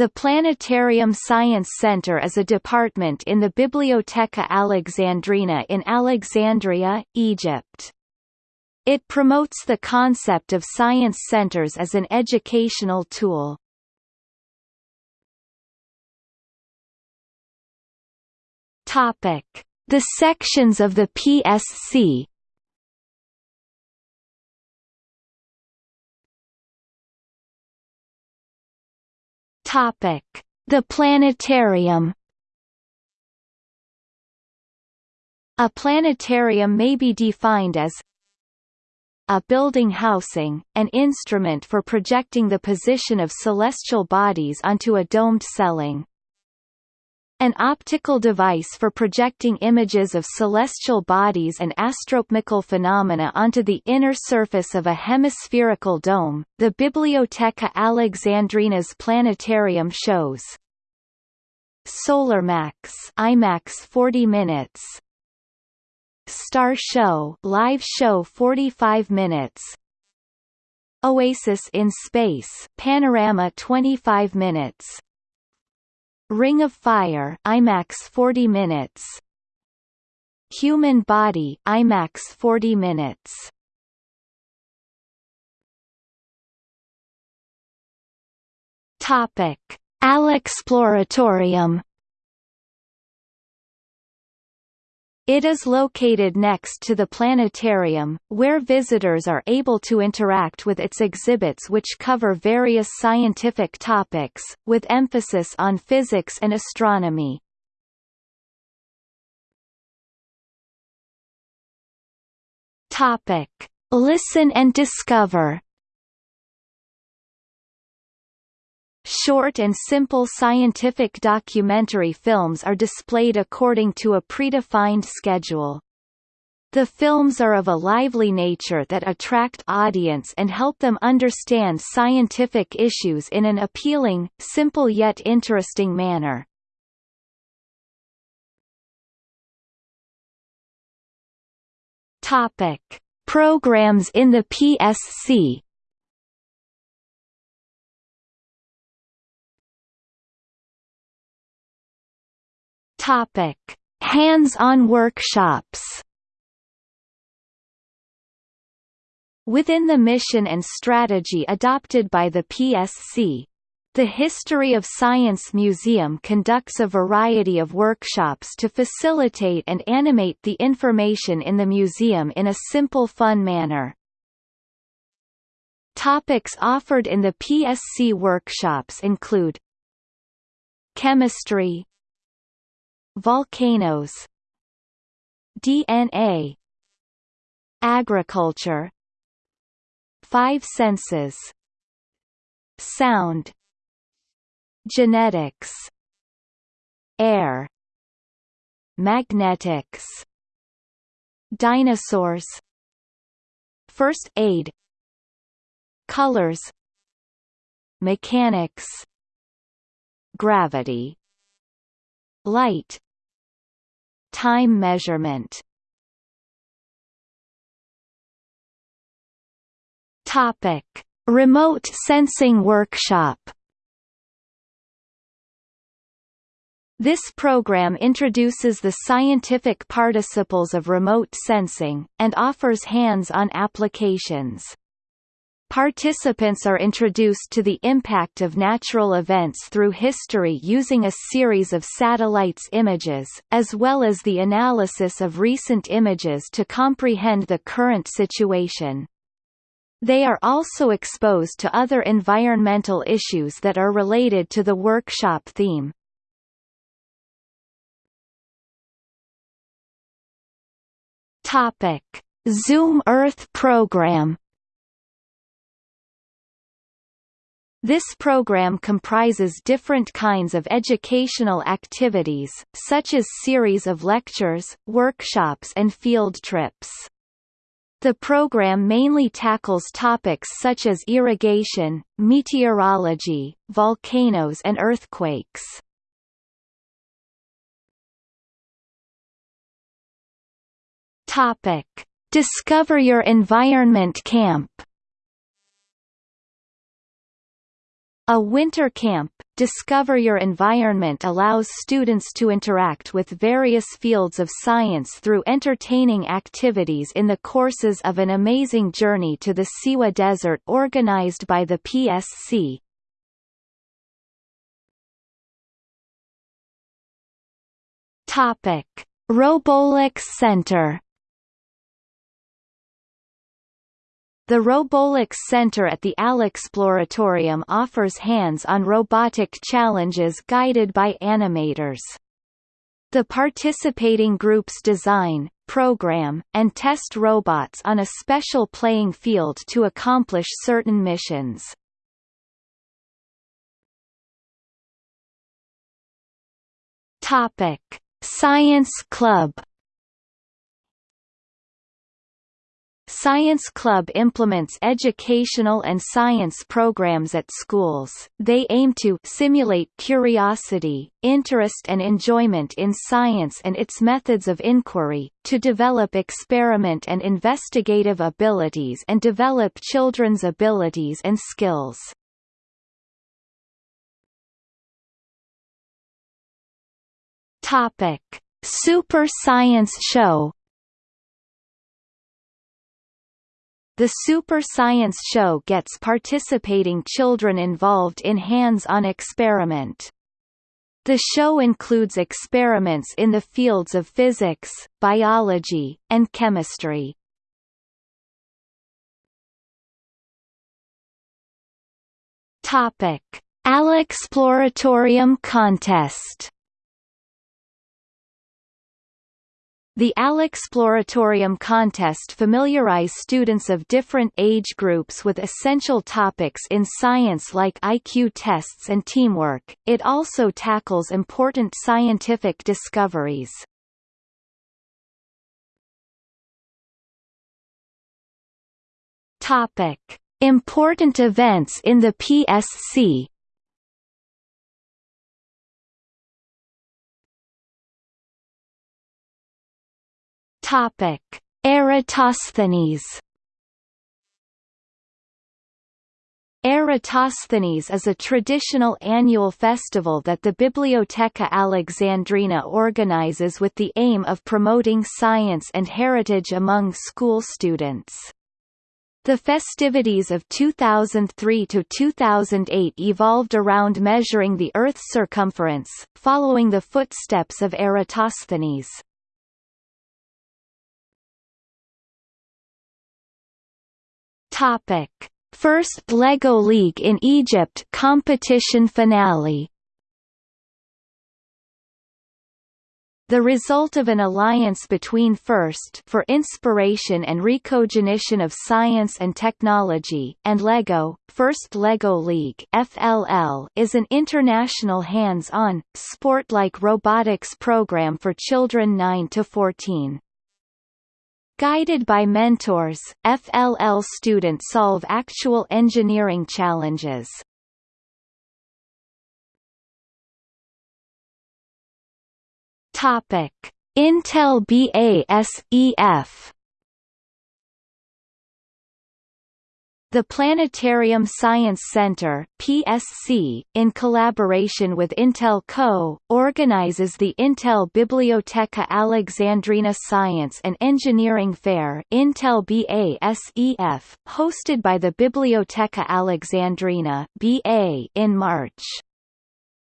The Planetarium Science Center is a department in the Bibliotheca Alexandrina in Alexandria, Egypt. It promotes the concept of science centers as an educational tool. The sections of the PSC. Topic: The planetarium. A planetarium may be defined as a building housing, an instrument for projecting the position of celestial bodies onto a domed ceiling. An optical device for projecting images of celestial bodies and astronomical phenomena onto the inner surface of a hemispherical dome, the Bibliotheca Alexandrina's planetarium shows. SolarMax IMAX 40 minutes. Star Show live show 45 minutes. Oasis in Space Panorama 25 minutes Ring of Fire IMAX 40 minutes. Human Body IMAX 40 minutes. Topic. Alexploratorium It is located next to the planetarium, where visitors are able to interact with its exhibits which cover various scientific topics, with emphasis on physics and astronomy. Listen and discover Short and simple scientific documentary films are displayed according to a predefined schedule. The films are of a lively nature that attract audience and help them understand scientific issues in an appealing, simple yet interesting manner. Topic. Programs in the PSC Topic: Hands-on workshops. Within the mission and strategy adopted by the PSC, the History of Science Museum conducts a variety of workshops to facilitate and animate the information in the museum in a simple fun manner. Topics offered in the PSC workshops include Chemistry Volcanoes DNA Agriculture Five senses Sound Genetics Air Magnetics Dinosaurs First aid Colors Mechanics Gravity Light Time measurement Topic. Remote sensing workshop This program introduces the scientific participles of remote sensing, and offers hands-on applications. Participants are introduced to the impact of natural events through history using a series of satellites images, as well as the analysis of recent images to comprehend the current situation. They are also exposed to other environmental issues that are related to the workshop theme. Topic: Zoom Earth program This program comprises different kinds of educational activities, such as series of lectures, workshops and field trips. The program mainly tackles topics such as irrigation, meteorology, volcanoes and earthquakes. Discover Your Environment Camp A winter camp, Discover Your Environment allows students to interact with various fields of science through entertaining activities in the courses of an amazing journey to the Siwa Desert organized by the PSC. Topic: Center The Robolix Center at the Alexploratorium offers hands-on robotic challenges guided by animators. The participating groups design, program, and test robots on a special playing field to accomplish certain missions. Topic: Science Club Science Club implements educational and science programs at schools. They aim to simulate curiosity, interest and enjoyment in science and its methods of inquiry, to develop experiment and investigative abilities and develop children's abilities and skills. Topic: Super Science Show The Super Science Show gets participating children involved in hands-on experiment. The show includes experiments in the fields of physics, biology, and chemistry. Topic: Alexploratorium Contest The Alexploratorium contest familiarize students of different age groups with essential topics in science like IQ tests and teamwork. It also tackles important scientific discoveries. Topic: Important events in the PSC Topic: Eratosthenes. Eratosthenes is a traditional annual festival that the Bibliotheca Alexandrina organizes with the aim of promoting science and heritage among school students. The festivities of 2003 to 2008 evolved around measuring the Earth's circumference, following the footsteps of Eratosthenes. Topic: First Lego League in Egypt competition finale. The result of an alliance between FIRST for inspiration and recognition of science and technology and LEGO, First LEGO League FLL, is an international hands-on, sport-like robotics program for children 9 to 14. Guided by mentors, FLL students solve actual engineering challenges. Topic: Intel BASEF The Planetarium Science Center PSC, in collaboration with Intel Co., organizes the Intel Biblioteca Alexandrina Science and Engineering Fair Intel BASEF, hosted by the Biblioteca Alexandrina BA in March.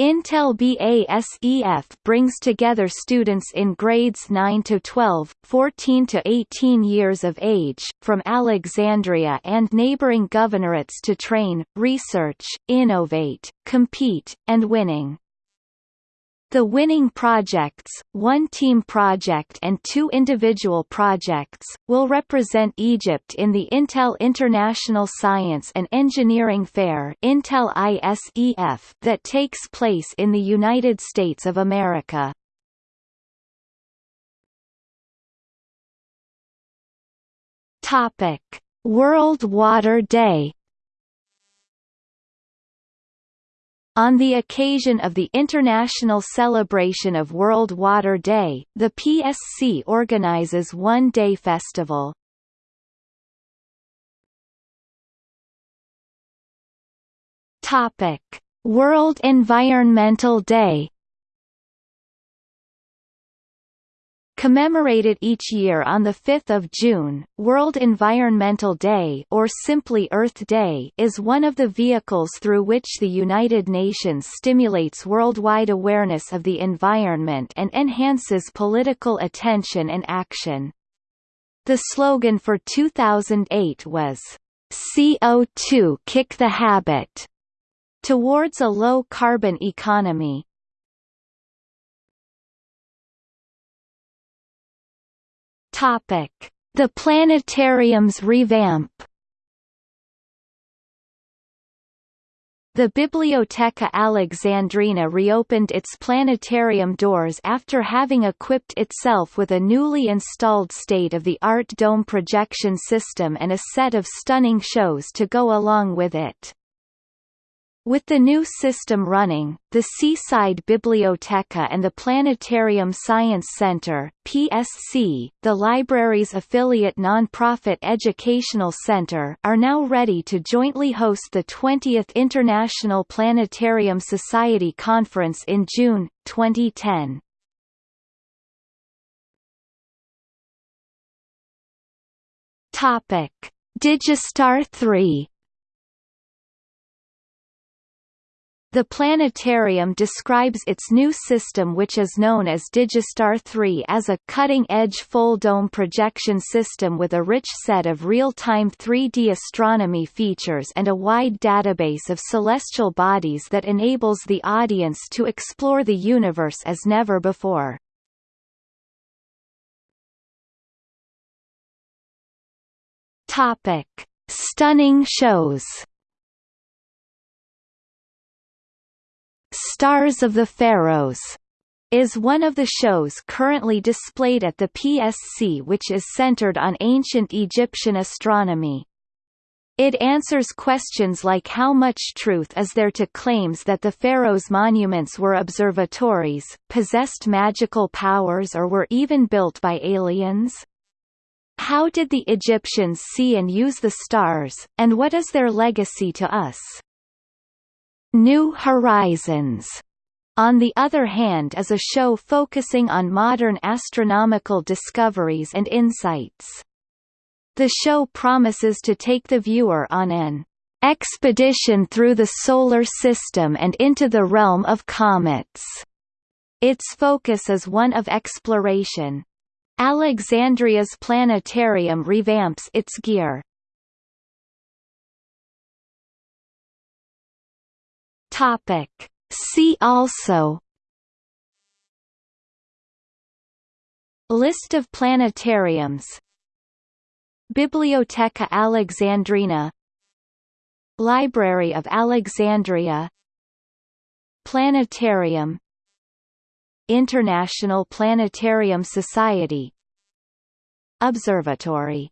Intel BASEF brings together students in grades 9 to 12, 14 to 18 years of age, from Alexandria and neighboring governorates to train, research, innovate, compete, and winning. The winning projects, one team project and two individual projects, will represent Egypt in the Intel International Science and Engineering Fair Intel ISEF that takes place in the United States of America. Topic: World Water Day On the occasion of the International Celebration of World Water Day, the PSC organizes one-day festival. Topic: World Environmental Day Commemorated each year on 5 June, World Environmental Day or simply Earth Day is one of the vehicles through which the United Nations stimulates worldwide awareness of the environment and enhances political attention and action. The slogan for 2008 was, CO2 Kick the Habit, towards a low-carbon economy. Topic: The planetarium's revamp. The Biblioteca Alexandrina reopened its planetarium doors after having equipped itself with a newly installed state-of-the-art dome projection system and a set of stunning shows to go along with it. With the new system running, the Seaside Biblioteca and the Planetarium Science Center PSC, the library's affiliate non-profit educational center are now ready to jointly host the 20th International Planetarium Society Conference in June, 2010. Topic. Digistar 3 The planetarium describes its new system which is known as Digistar 3 as a cutting-edge full-dome projection system with a rich set of real-time 3D astronomy features and a wide database of celestial bodies that enables the audience to explore the universe as never before. Topic. Stunning shows Stars of the Pharaohs is one of the shows currently displayed at the PSC which is centered on ancient Egyptian astronomy. It answers questions like how much truth is there to claims that the pharaohs' monuments were observatories, possessed magical powers or were even built by aliens? How did the Egyptians see and use the stars, and what is their legacy to us? New Horizons on the other hand is a show focusing on modern astronomical discoveries and insights. The show promises to take the viewer on an expedition through the Solar System and into the realm of comets. Its focus is one of exploration. Alexandria's planetarium revamps its gear, Topic. See also List of planetariums Biblioteca Alexandrina Library of Alexandria Planetarium International Planetarium Society Observatory